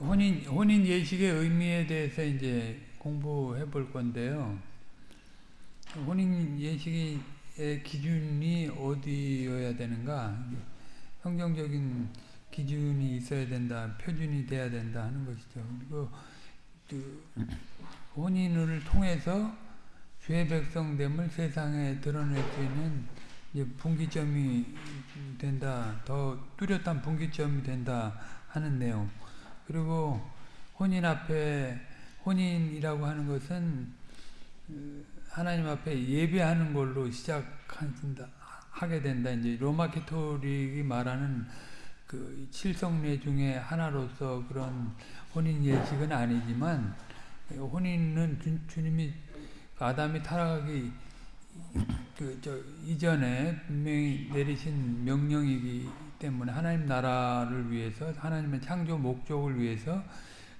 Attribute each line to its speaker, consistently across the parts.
Speaker 1: 혼인 혼인 예식의 의미에 대해서 이제 공부해 볼 건데요. 혼인 예식의 기준이 어디여야 되는가? 성경적인 기준이 있어야 된다, 표준이 돼야 된다 하는 것이죠. 그리고 그 혼인을 통해서 주의 백성됨을 세상에 드러낼 수 있는 분기점이 된다, 더 뚜렷한 분기점이 된다 하는 내용. 그리고 혼인 앞에 혼인이라고 하는 것은 그 하나님 앞에 예배하는 걸로 시작한다 하게 된다. 이제 로마 캐토릭이 말하는 그 칠성례 중에 하나로서 그런 혼인 예식은 아니지만 혼인은 주, 님이 아담이 타락하기 그 저 이전에 분명히 내리신 명령이기 때문에 하나님 나라를 위해서 하나님의 창조 목적을 위해서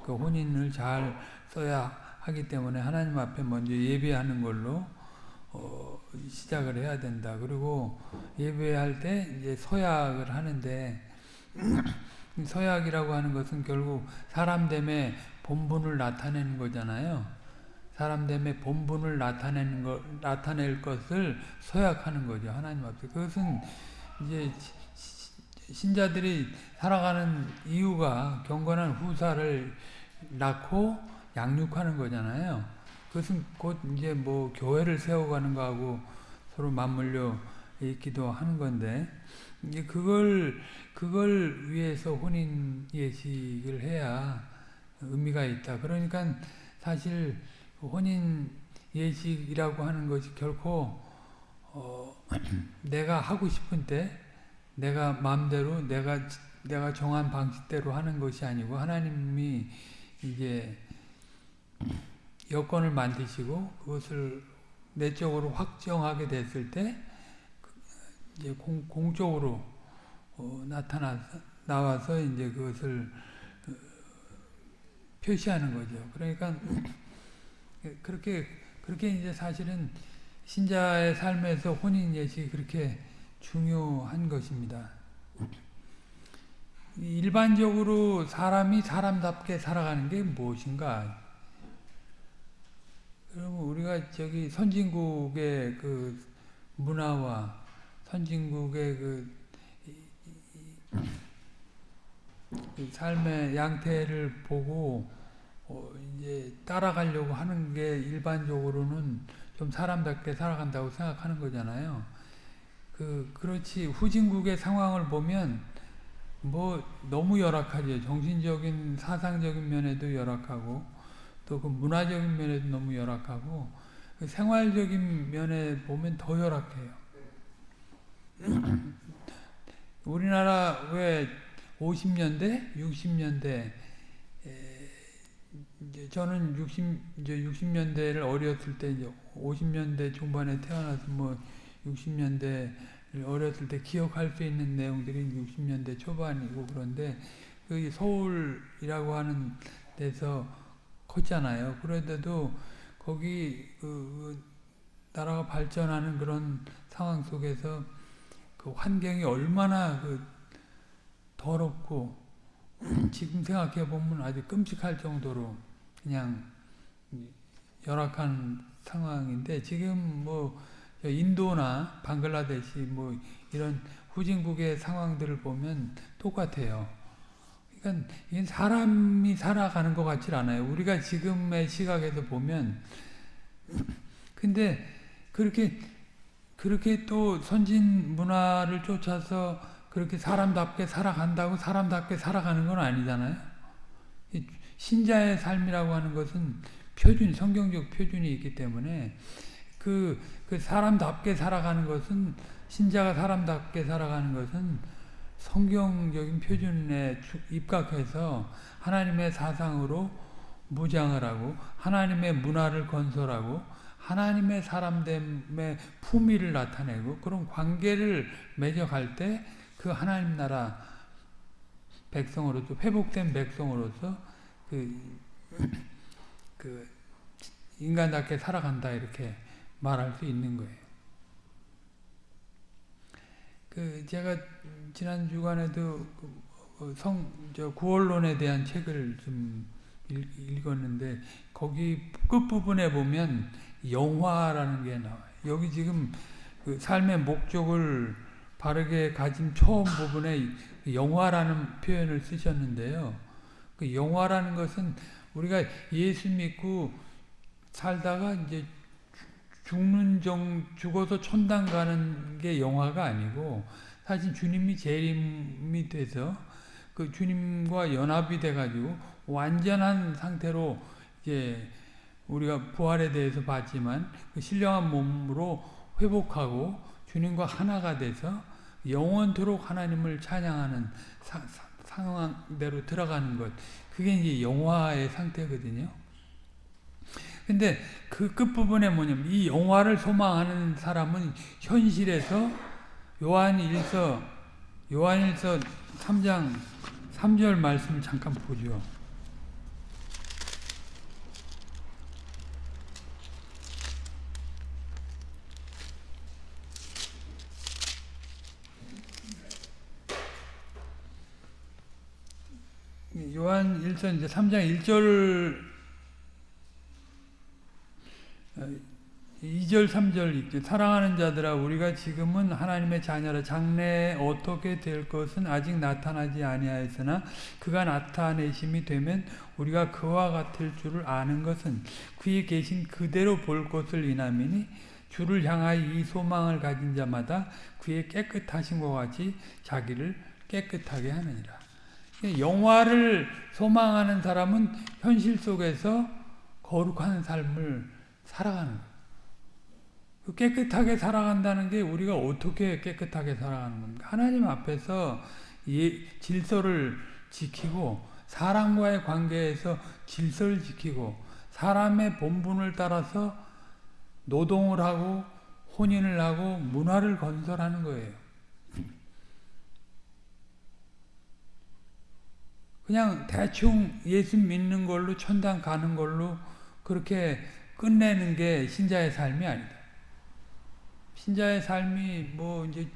Speaker 1: 그 혼인을 잘 써야 하기 때문에 하나님 앞에 먼저 예배하는 걸로 어 시작을 해야 된다. 그리고 예배할 때 이제 서약을 하는데 서약이라고 하는 것은 결국 사람 됨의 본분을 나타내는 거잖아요. 사람 됨의 본분을 나타내는 것, 나타낼 것을 서약하는 거죠. 하나님 앞에. 그것은 이제 신자들이 살아가는 이유가 경건한 후사를 낳고 양육하는 거잖아요. 그것은 곧 이제 뭐 교회를 세워가는 거하고 서로 맞물려 있기도 하는 건데, 이제 그걸, 그걸 위해서 혼인 예식을 해야 의미가 있다. 그러니까 사실 혼인 예식이라고 하는 것이 결코, 어, 내가 하고 싶은 때, 내가 마음대로 내가 내가 정한 방식대로 하는 것이 아니고 하나님이 이제 여건을 만드시고 그것을 내적으로 확정하게 됐을 때 이제 공, 공적으로 어, 나타나 나와서 이제 그것을 어, 표시하는 거죠. 그러니까 그렇게 그렇게 이제 사실은 신자의 삶에서 혼인 예식이 그렇게 중요한 것입니다. 일반적으로 사람이 사람답게 살아가는 게 무엇인가? 그러면 우리가 저기 선진국의 그 문화와 선진국의 그, 그 삶의 양태를 보고 어 이제 따라가려고 하는 게 일반적으로는 좀 사람답게 살아간다고 생각하는 거잖아요. 그 그렇지 후진국의 상황을 보면 뭐 너무 열악하죠. 정신적인 사상적인 면에도 열악하고 또 그 문화적인 면에도 너무 열악하고 그 생활적인 면에 보면 더 열악해요. 우리나라 왜 50년대, 60년대 이제 저는 60 이제 60년대를 어렸을 때 이제 50년대 중반에 태어나서 뭐 60년대 어렸을 때 기억할 수 있는 내용들이 60년대 초반이고 그런데 그 서울이라고 하는 데서 컸잖아요. 그런데도 거기 그 나라가 발전하는 그런 상황 속에서 그 환경이 얼마나 그 더럽고 지금 생각해 보면 아주 끔찍할 정도로 그냥 열악한 상황인데 지금 뭐 인도나 방글라데시 뭐 이런 후진국의 상황들을 보면 똑같아요. 그러니까 이건 사람이 살아가는 것 같지 않아요. 우리가 지금의 시각에서 보면 근데 그렇게 그렇게 또 선진 문화를 쫓아서 그렇게 사람답게 살아간다고 사람답게 살아가는 건 아니잖아요. 신자의 삶이라고 하는 것은 표준, 성경적 표준이 있기 때문에 그, 그 사람답게 살아가는 것은 신자가 사람답게 살아가는 것은 성경적인 표준에 입각해서 하나님의 사상으로 무장을 하고 하나님의 문화를 건설하고 하나님의 사람됨의 품위를 나타내고 그런 관계를 맺어갈 때 그 하나님 나라 백성으로서 회복된 백성으로서 그, 그 인간답게 살아간다 이렇게 말할 수 있는 거예요. 그 제가 지난 주간에도 그 어, 성, 저 구원론에 대한 책을 좀 읽, 었는데 거기 끝 부분에 보면 영화라는 게 나와요. 여기 지금 그 삶의 목적을 바르게 가진 처음 부분에 영화라는 표현을 쓰셨는데요. 그 영화라는 것은 우리가 예수 믿고 살다가 이제 죽는 정 죽어서 천당 가는 게 영화가 아니고 사실 주님이 재림이 돼서 그 주님과 연합이 돼 가지고 완전한 상태로 이제 우리가 부활에 대해서 봤지만 그 신령한 몸으로 회복하고 주님과 하나가 돼서 영원토록 하나님을 찬양하는 사, 사, 상황대로 들어가는 것 그게 이제 영화의 상태거든요. 근데 그 끝부분에 뭐냐면 이 영화를 소망하는 사람은 현실에서 요한 1서 요한 1서 3장 3절 말씀을 잠깐 보죠. 요한 1서 이제 3장 1절 2절 3절 있죠. 사랑하는 자들아 우리가 지금은 하나님의 자녀라 장래에 어떻게 될 것은 아직 나타나지 아니하였으나 그가 나타내심이 되면 우리가 그와 같을 줄을 아는 것은 그에 계신 그대로 볼 것을 이남이니 주를 향하여 이 소망을 가진 자마다 그의 깨끗하신 것 같이 자기를 깨끗하게 하느니라. 영화를 소망하는 사람은 현실 속에서 거룩한 삶을 살아가는. 그 깨끗하게 살아간다는 게 우리가 어떻게 깨끗하게 살아가는 겁니까? 하나님 앞에서 예, 질서를 지키고 사람과의 관계에서 질서를 지키고 사람의 본분을 따라서 노동을 하고 혼인을 하고 문화를 건설하는 거예요. 그냥 대충 예수 믿는 걸로 천당 가는 걸로 그렇게 끝내는 게 신자의 삶이 아니다. 신자의 삶이 뭐 이제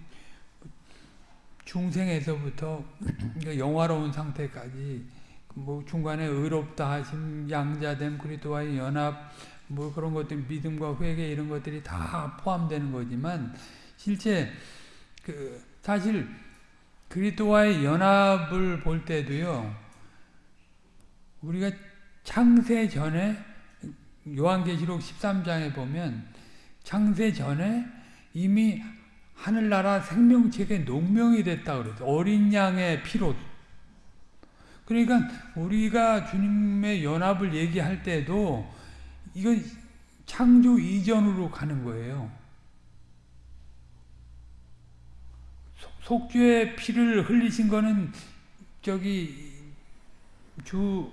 Speaker 1: 중생에서부터 영화로운 상태까지 뭐 중간에 의롭다 하심, 양자됨, 그리스도와의 연합, 뭐 그런 것들 믿음과 회개 이런 것들이 다 포함되는 거지만 실제 그 사실 그리스도와의 연합을 볼 때도요. 우리가 창세 전에 요한계시록 13장에 보면 창세 전에 이미 하늘나라 생명책에 농명이 됐다 그래서 어린 양의 피로 그러니까 우리가 주님의 연합을 얘기할 때도 이건 창조 이전으로 가는 거예요. 속죄의 피를 흘리신 거는 저기 주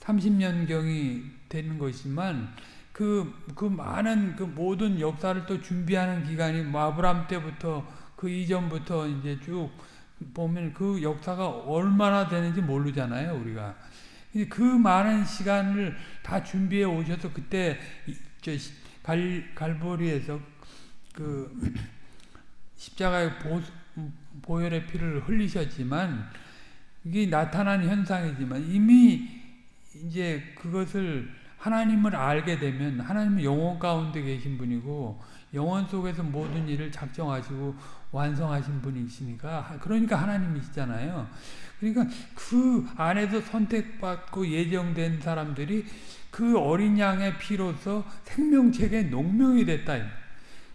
Speaker 1: 30년경이 되는 것이지만 그, 그 많은 그 모든 역사를 또 준비하는 기간이 뭐 아브람 때부터 그 이전부터 이제 쭉 보면 그 역사가 얼마나 되는지 모르잖아요, 우리가. 그 많은 시간을 다 준비해 오셔서 그때 저 갈, 갈보리에서 그 십자가의 보, 보혈의 피를 흘리셨지만 이게 나타난 현상이지만 이미 이제 그것을 하나님을 알게 되면 하나님은 영원 가운데 계신 분이고 영원 속에서 모든 일을 작정하시고 완성하신 분이시니까 그러니까 하나님이시잖아요. 그러니까 그 안에서 선택받고 예정된 사람들이 그 어린 양의 피로서 생명책의 농명이 됐다.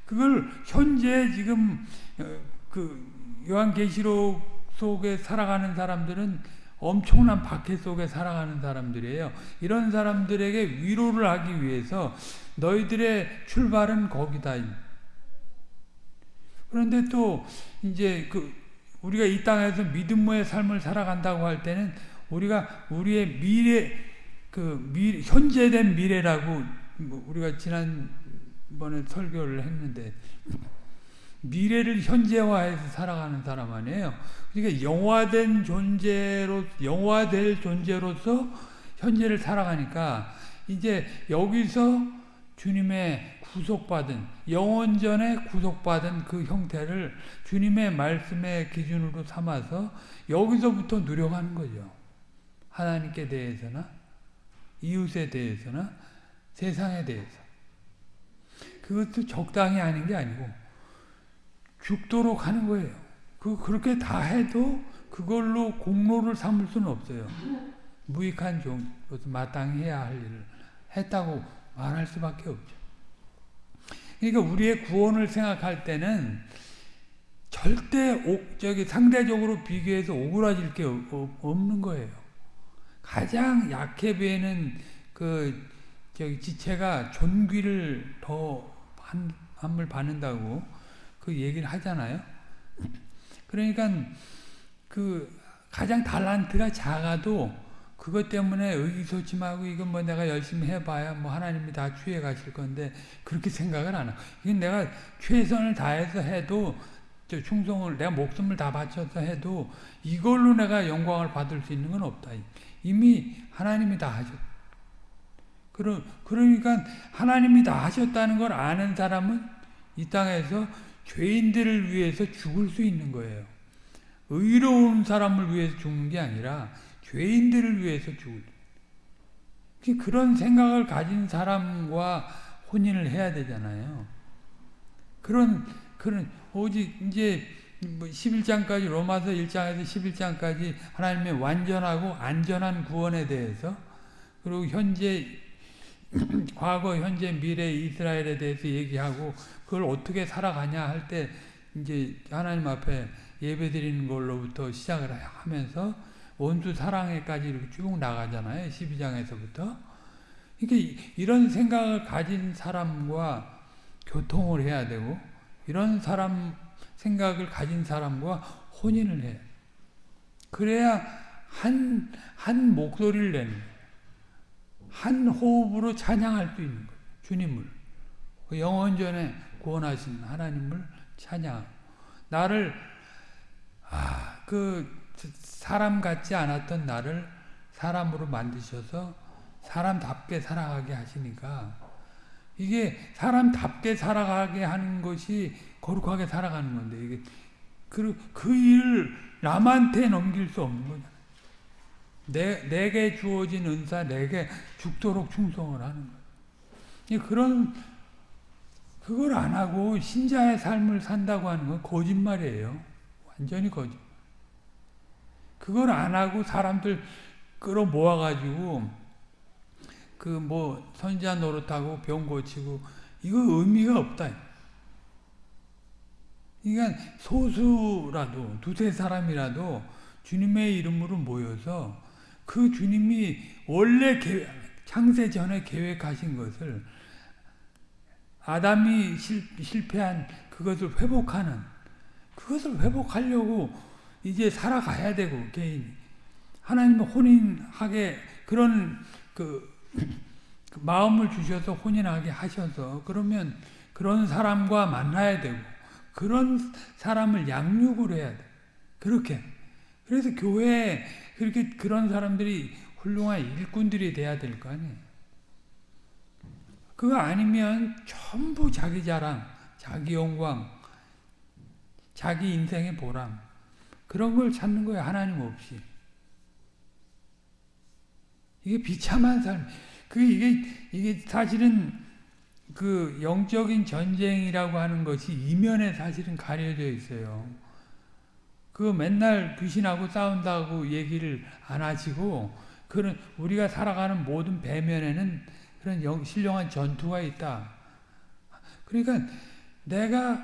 Speaker 1: 그걸 현재 지금 어, 그 요한계시록 속에 살아가는 사람들은 엄청난 박해 속에 살아가는 사람들이에요. 이런 사람들에게 위로를 하기 위해서 너희들의 출발은 거기다. 그런데 또 이제 그 우리가 이 땅에서 믿음의 삶을 살아간다고 할 때는 우리가 우리의 미래 그 미, 현재된 미래라고 뭐 우리가 지난번에 설교를 했는데 미래를 현재화해서 살아가는 사람 아니에요. 그러니까 영화된 존재로 영화될 존재로서 현재를 살아가니까 이제 여기서 주님의 구속받은 영원전에 구속받은 그 형태를 주님의 말씀의 기준으로 삼아서 여기서부터 누려가는 거죠. 하나님께 대해서나 이웃에 대해서나 세상에 대해서. 그것도 적당히 하는 게 아니고 죽도록 하는 거예요. 그 그렇게 다 해도 그걸로 공로를 삼을 수는 없어요. 무익한 종로서 마땅히 해야 할 일을 했다고 말할 수밖에 없죠. 그러니까 우리의 구원을 생각할 때는 절대 오, 저기 상대적으로 비교해서 오그라질 게 없는 거예요. 가장 약해 보이는 그 저기 지체가 존귀를 더 함을 받는다고 그 얘기를 하잖아요. 그러니까 그 가장 달란트가 작아도 그것 때문에 의기소침하고 이건 뭐 내가 열심히 해봐야 뭐 하나님이 다 취해 가실 건데 그렇게 생각을 안 하고 이건 내가 최선을 다해서 해도 저 충성을 내가 목숨을 다 바쳐서 해도 이걸로 내가 영광을 받을 수 있는 건 없다. 이미 하나님이 다 하셨. 그러, 그러니까 하나님이 다 하셨다는 걸 아는 사람은 이 땅에서 죄인들을 위해서 죽을 수 있는 거예요. 의로운 사람을 위해서 죽는 게 아니라 죄인들을 위해서 죽을. 그런 생각을 가진 사람과 혼인을 해야 되잖아요. 그런 그런 오직 이제 11장까지 뭐 로마서 1장에서 11장까지 하나님의 완전하고 안전한 구원에 대해서 그리고 현재 과거 현재 미래 이스라엘에 대해서 얘기하고 그걸 어떻게 살아가냐 할 때 이제 하나님 앞에 예배 드리는 걸로부터 시작을 하면서 원수 사랑에까지 이렇게 쭉 나가잖아요. 12장에서부터. 그러니까 이런 생각을 가진 사람과 교통을 해야 되고 이런 사람 생각을 가진 사람과 혼인을 해. 그래야 한, 한 목소리를 내는 한 호흡으로 찬양할 수 있는 거예요. 주님을. 그 영원전에 구원하신 하나님을 찬양. 나를, 아, 그, 사람 같지 않았던 나를 사람으로 만드셔서 사람답게 살아가게 하시니까 이게 사람답게 살아가게 하는 것이 거룩하게 살아가는 건데 이게 그, 그 일을 남한테 넘길 수 없는 거잖아요. 내, 내게 주어진 은사 내게 죽도록 충성을 하는 거예요. 그런 그걸 안 하고 신자의 삶을 산다고 하는 건 거짓말이에요. 완전히 거짓. 그걸 안 하고 사람들 끌어 모아가지고 그 뭐 선지자 노릇하고 병 고치고 이거 의미가 없다. 그러니까 소수라도 두세 사람이라도 주님의 이름으로 모여서 그 주님이 원래 창세 전에 계획하신 것을 아담이 실, 실패한 그것을 회복하는 그것을 회복하려고 이제 살아가야 되고 개인이 하나님은 혼인하게 그런 그, 그 마음을 주셔서 혼인하게 하셔서 그러면 그런 사람과 만나야 되고 그런 사람을 양육을 해야 돼. 그렇게. 그래서 교회에 그렇게 그런 사람들이 훌륭한 일꾼들이 돼야 될 거 아니에요. 그거 아니면 전부 자기 자랑, 자기 영광, 자기 인생의 보람 그런 걸 찾는 거예요. 하나님 없이. 이게 비참한 삶. 그 이게 이게 사실은 그 영적인 전쟁이라고 하는 것이 이면에 사실은 가려져 있어요. 그 맨날 귀신하고 싸운다고 얘기를 안 하시고 그런 우리가 살아가는 모든 배면에는 그런 영, 신령한 전투가 있다. 그러니까 내가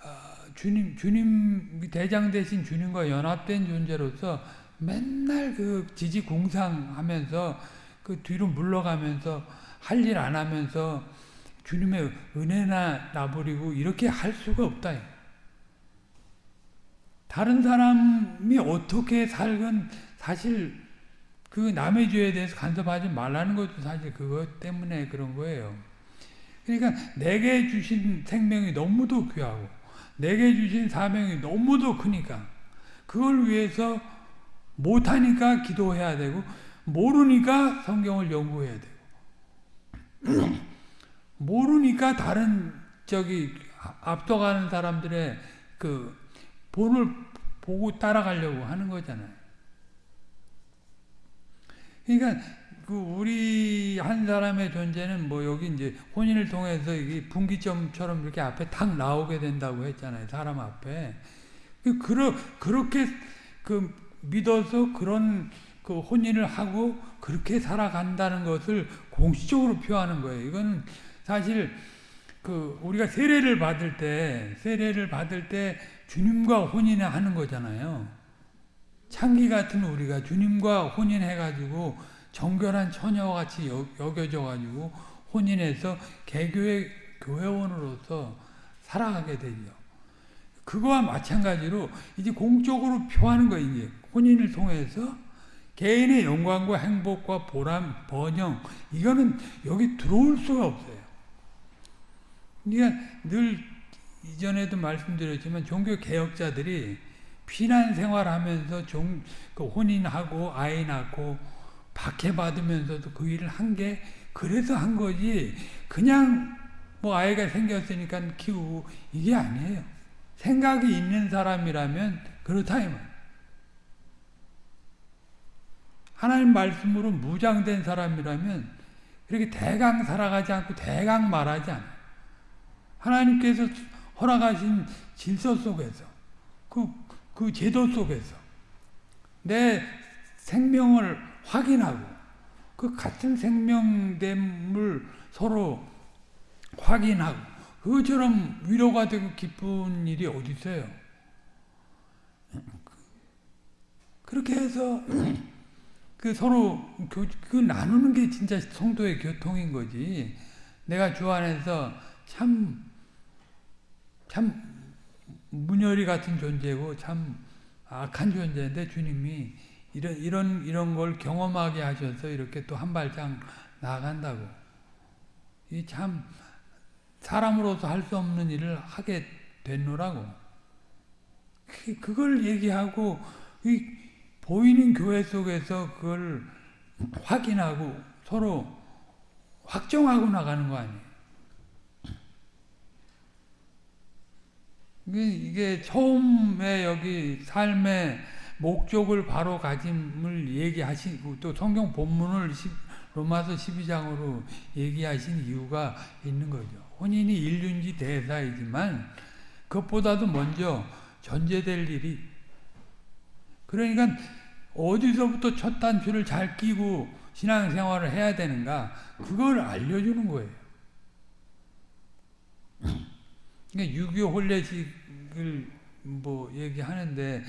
Speaker 1: 어, 주님 주님 대장 대신 주님과 연합된 존재로서 맨날 그 지지 공상하면서 그 뒤로 물러가면서 할 일 안 하면서 주님의 은혜나 나부리고 이렇게 할 수가 없다. 다른 사람이 어떻게 살건 사실 그 남의 죄에 대해서 간섭하지 말라는 것도 사실 그것 때문에 그런 거예요. 그러니까 내게 주신 생명이 너무도 귀하고 내게 주신 사명이 너무도 크니까 그걸 위해서 못하니까 기도해야 되고 모르니까 성경을 연구해야 되고 모르니까 다른 저기 앞서가는 사람들의 그 본을 보고 따라가려고 하는 거잖아요. 그러니까 그 우리 한 사람의 존재는 뭐 여기 이제 혼인을 통해서 이게 분기점처럼 이렇게 앞에 탁 나오게 된다고 했잖아요. 사람 앞에. 그 그러, 그렇게 그 믿어서 그런 그 혼인을 하고 그렇게 살아간다는 것을 공식적으로 표하는 거예요. 이건 사실 그 우리가 세례를 받을 때 세례를 받을 때 주님과 혼인해 하는 거잖아요. 창기 같은 우리가 주님과 혼인해가지고 정결한 처녀와 같이 여겨져가지고 혼인해서 개교의 교회원으로서 살아가게 되죠. 그거와 마찬가지로 이제 공적으로 표하는 거 이제 혼인을 통해서 개인의 영광과 행복과 보람, 번영 이거는 여기 들어올 수가 없어요. 그러니까 이전에도 말씀드렸지만 종교 개혁자들이 피난 생활하면서 종, 그 혼인하고 아이 낳고 박해받으면서도 그 일을 한 게 그래서 한 거지 그냥 뭐 아이가 생겼으니까 키우고 이게 아니에요. 생각이 있는 사람이라면 그렇다 이 말. 하나님 말씀으로 무장된 사람이라면 그렇게 대강 살아가지 않고 대강 말하지 않아요 하나님께서 허락하신 질서 속에서 그, 그 제도 속에서 내 생명을 확인하고 그 같은 생명됨을 서로 확인하고 그것처럼 위로가 되고 기쁜 일이 어디 있어요? 그렇게 해서 그 서로 교, 그 나누는 게 진짜 성도의 교통인 거지. 내가 주 안에서 참 참 문열이 같은 존재고 참 악한 존재인데 주님이 이런 이런 이런 걸 경험하게 하셔서 이렇게 또 한 발짝 나간다고 이 참 사람으로서 할 수 없는 일을 하게 됐노라고 그, 그걸 얘기하고 이 보이는 교회 속에서 그걸 확인하고 서로 확정하고 나가는 거 아니에요. 이게 처음에 여기 삶의 목적을 바로 가짐을 얘기하시고 또 성경 본문을 로마서 12장으로 얘기하신 이유가 있는 거죠. 혼인이 인륜지 대사이지만 그것보다도 먼저 전제될 일이 그러니까 어디서부터 첫 단추를 잘 끼고 신앙생활을 해야 되는가 그걸 알려주는 거예요. 그러니까 유교 혼례식을 뭐 얘기하는데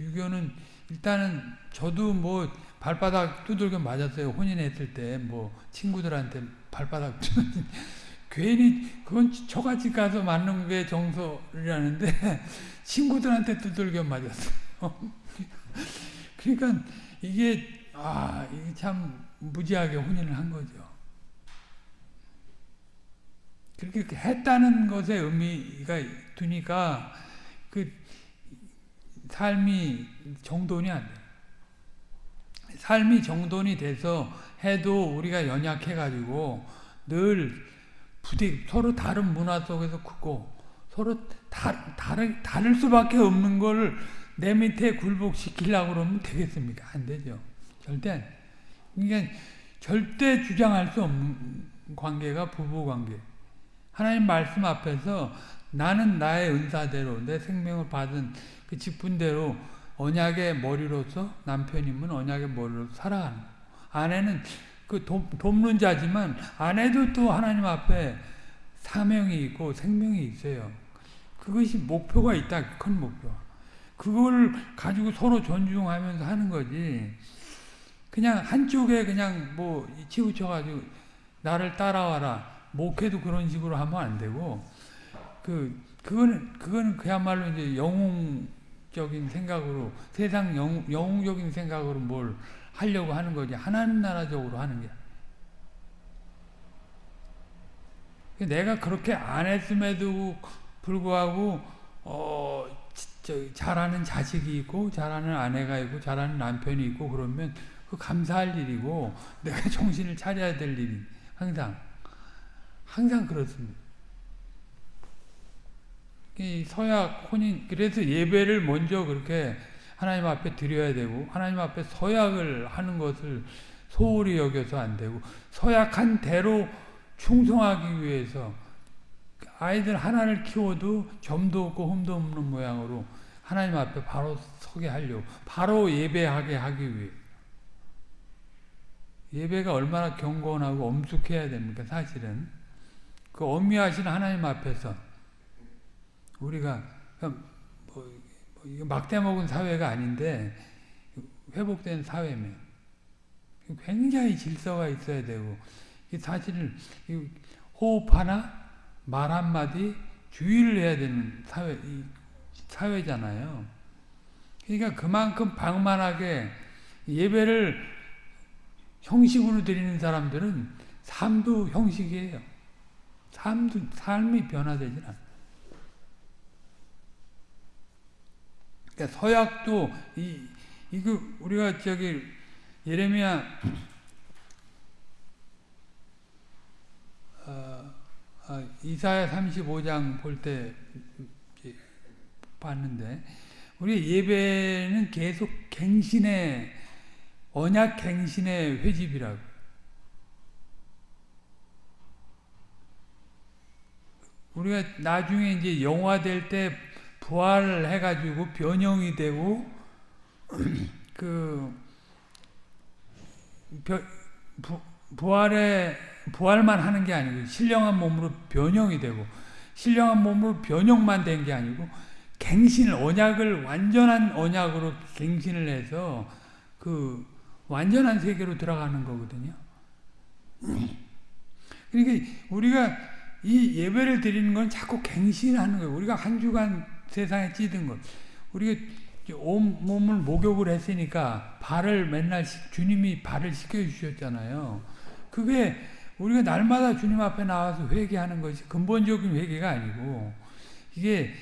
Speaker 1: 유교는 일단은 저도 뭐 발바닥 두들겨 맞았어요. 혼인했을 때 뭐 친구들한테 발바닥 괜히 그건 저같이 가서 맞는 게 정서라는데 친구들한테 두들겨 맞았어요. 그러니까 이게 아, 이게 참 무지하게 혼인을 한 거죠. 그렇게 했다는 것에 의미가 두니까 그 삶이 정돈이 안 돼요. 삶이 정돈이 돼서 해도 우리가 연약해가지고 늘 부디 서로 다른 문화 속에서 크고 서로 다, 다르, 다를 수밖에 없는 걸 내 밑에 굴복시키려고 그러면 되겠습니까? 안 되죠. 절대 그러니까 절대 주장할 수 없는 관계가 부부관계. 하나님 말씀 앞에서 나는 나의 은사대로 내 생명을 받은 그 직분대로 언약의 머리로서 남편이면 언약의 머리로 살아가는 아내는 그 돕, 돕는 자지만 아내도 또 하나님 앞에 사명이 있고 생명이 있어요. 그것이 목표가 있다. 큰 목표. 그걸 가지고 서로 존중하면서 하는 거지. 그냥 한쪽에 그냥 뭐 치우쳐가지고 나를 따라와라. 목회도 그런 식으로 하면 안 되고 그 그건 그건 그야말로 이제 영웅적인 생각으로 세상 영, 영웅적인 생각으로 뭘 하려고 하는 거지. 하나님 나라적으로 하는 게. 그러니까 내가 그렇게 안 했음에도 불구하고 어, 저, 잘하는 자식이 있고 잘하는 아내가 있고 잘하는 남편이 있고 그러면 그 감사할 일이고 내가 정신을 차려야 될 일이 항상. 항상 그렇습니다. 이 서약 혼인 그래서 예배를 먼저 그렇게 하나님 앞에 드려야 되고 하나님 앞에 서약을 하는 것을 소홀히 여겨서 안 되고 서약한 대로 충성하기 위해서 아이들 하나를 키워도 점도 없고 흠도 없는 모양으로 하나님 앞에 바로 서게 하려고 바로 예배하게 하기 위해 예배가 얼마나 경건하고 엄숙해야 됩니까 사실은 그 엄미하신 하나님 앞에서 우리가 뭐, 뭐 막대 먹은 사회가 아닌데 회복된 사회면 굉장히 질서가 있어야 되고 사실 호흡 하나 말 한마디 주의를 해야 되는 사회 사회잖아요. 그러니까 그만큼 방만하게 예배를 형식으로 드리는 사람들은 삶도 형식이에요. 삶도 삶이 변화되지 않아. 그러니까 서약도 이 이거 우리가 저기 예레미야 어, 어, 이사야 35장 볼 때 봤는데 우리 예배는 계속 갱신의 언약 갱신의 회집이라고. 우리가 나중에 이제 영화 될 때 부활해가지고 변형이 되고 그 부, 부활에 부활만 하는 게 아니고 신령한 몸으로 변형이 되고 신령한 몸으로 변형만 된 게 아니고 갱신을 언약을 완전한 언약으로 갱신을 해서 그 완전한 세계로 들어가는 거거든요. 그러니까 우리가 이 예배를 드리는 건 자꾸 갱신하는 거예요. 우리가 한 주간 세상에 찌든 것. 우리가 온 몸을 목욕을 했으니까 발을 맨날 주님이 발을 씻겨 주셨잖아요. 그게 우리가 날마다 주님 앞에 나와서 회개하는 것이 근본적인 회개가 아니고 이게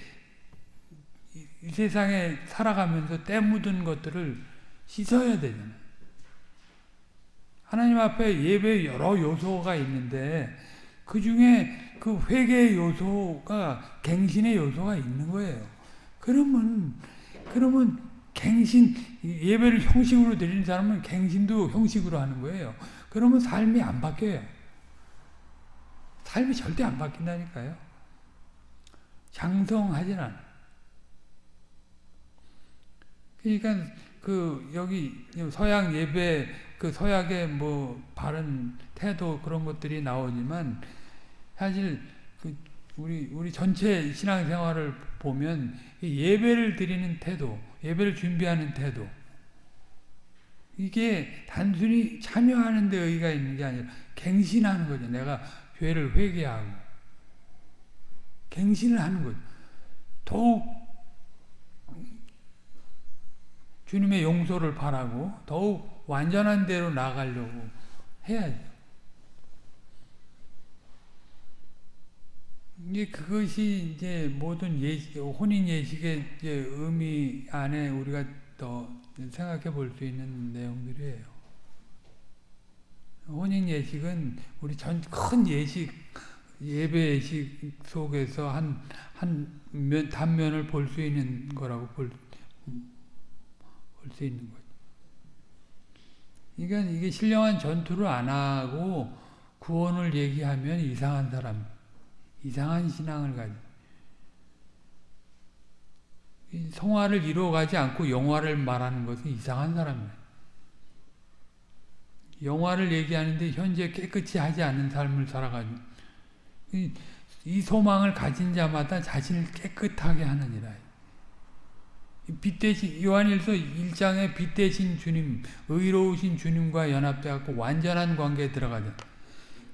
Speaker 1: 이 세상에 살아가면서 때 묻은 것들을 씻어야 되잖아요. 하나님 앞에 예배 여러 요소가 있는데 그 중에 그 회개 요소가 갱신의 요소가 있는 거예요. 그러면 그러면 갱신 예배를 형식으로 드리는 사람은 갱신도 형식으로 하는 거예요. 그러면 삶이 안 바뀌어요. 삶이 절대 안 바뀐다니까요. 장성하진 않아. 그러니까 그 여기 서양 예배 그 서약의 뭐 바른 태도 그런 것들이 나오지만 사실 그 우리 우리 전체 신앙생활을 보면 예배를 드리는 태도, 예배를 준비하는 태도 이게 단순히 참여하는 데 의의가 있는 게 아니라 갱신하는 거죠. 내가 죄를 회개하고 갱신을 하는 거죠. 더욱 주님의 용서를 바라고 더욱 완전한 대로 나가려고 해야죠. 이제 그것이 이제 모든 예식, 혼인 예식의 이제 의미 안에 우리가 더 생각해 볼 수 있는 내용들이에요. 혼인 예식은 우리 전 큰 예식, 예배 예식 속에서 한, 한 면, 단면을 볼 수 있는 거라고 볼, 볼 수 있는 거죠. 그러니까 이게 신령한 전투를 안 하고 구원을 얘기하면 이상한 사람, 이상한 신앙을 가지. 성화를 이루어가지 않고 영화를 말하는 것은 이상한 사람이에요. 영화를 얘기하는데 현재 깨끗이 하지 않는 삶을 살아가지고 이 소망을 가진 자마다 자신을 깨끗하게 하느니라. 빛 대신 요한일서 1장에 빛 대신 주님, 의로우신 주님과 연합돼 갖고 완전한 관계에 들어가자.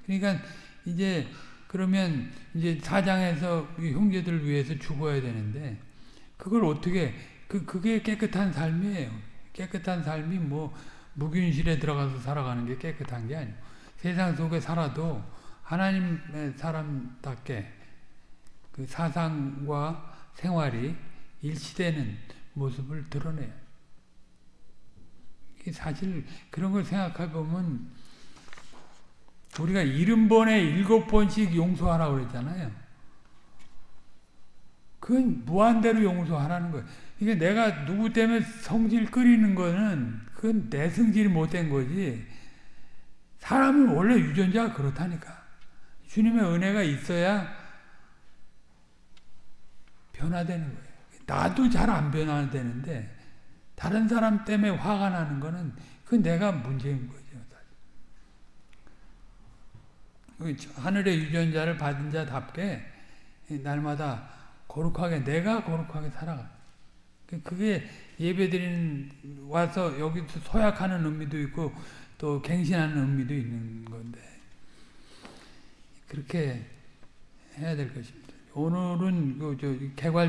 Speaker 1: 그러니까 이제 그러면 이제 사장에서 형제들을 위해서 죽어야 되는데 그걸 어떻게 그 그게 깨끗한 삶이에요. 깨끗한 삶이 뭐 무균실에 들어가서 살아가는 게 깨끗한 게 아니고 세상 속에 살아도 하나님의 사람답게 그 사상과 생활이 일치되는 모습을 드러내요. 사실 그런 걸 생각해 보면 우리가 일흔 번에 일곱 번씩 용서하라고 그랬잖아요. 그건 무한대로 용서하라는 거예요. 이게 내가 누구 때문에 성질 끓이는 거는 그건 내 성질이 못된 거지. 사람은 원래 유전자가 그렇다니까. 주님의 은혜가 있어야 변화되는 거예요. 나도 잘 안 변화되는데 다른 사람 때문에 화가 나는 거는 그 내가 문제인 거죠. 그 하늘의 유전자를 받은 자답게 날마다 거룩하게 내가 거룩하게 살아가. 그게 예배드리는 와서 여기서 소약하는 의미도 있고 또 갱신하는 의미도 있는 건데 그렇게 해야 될 것입니다. 오늘은 그저 개괄